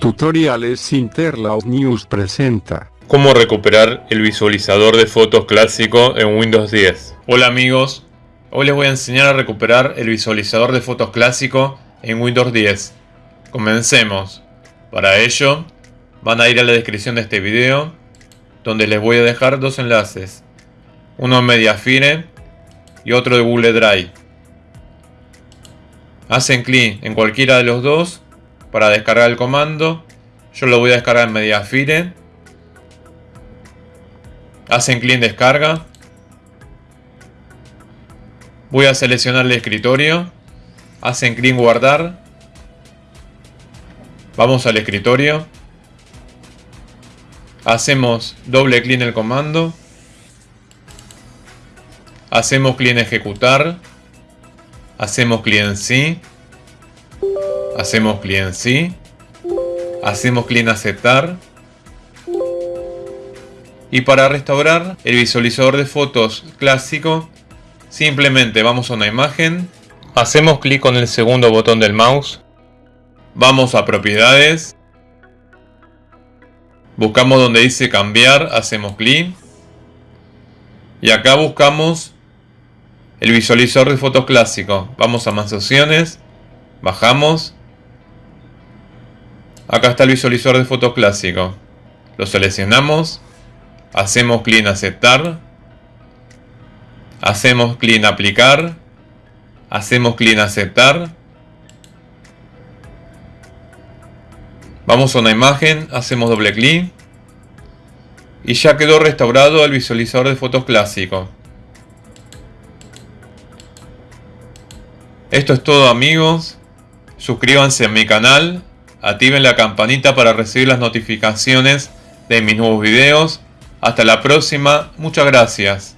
Tutoriales Interlaus News presenta. Cómo recuperar el visualizador de fotos clásico en Windows 10. Hola amigos, hoy les voy a enseñar a recuperar el visualizador de fotos clásico en Windows 10. Comencemos. Para ello, van a ir a la descripción de este video, donde les voy a dejar dos enlaces. Uno en Mediafire y otro de Google Drive. Hacen clic en cualquiera de los dos para descargar el comando. Yo lo voy a descargar en Mediafire. Hacen clic en descarga. Voy a seleccionar el escritorio. Hacen clic en guardar. Vamos al escritorio. Hacemos doble clic en el comando. Hacemos clic en ejecutar. Hacemos clic en sí. Hacemos clic en sí. Hacemos clic en aceptar. Y para restaurar el visualizador de fotos clásico, simplemente vamos a una imagen. Hacemos clic con el segundo botón del mouse. Vamos a propiedades. Buscamos donde dice cambiar, hacemos clic. Y acá buscamos el visualizador de fotos clásico. Vamos a más opciones. Bajamos. Acá está el visualizador de fotos clásico. Lo seleccionamos. Hacemos clic en aceptar. Hacemos clic en aplicar. Hacemos clic en aceptar. Vamos a una imagen, hacemos doble clic. Y ya quedó restaurado el visualizador de fotos clásico. Esto es todo amigos. Suscríbanse a mi canal. Activen la campanita para recibir las notificaciones de mis nuevos videos. Hasta la próxima. Muchas gracias.